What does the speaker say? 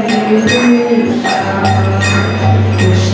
Krishna, Krishna.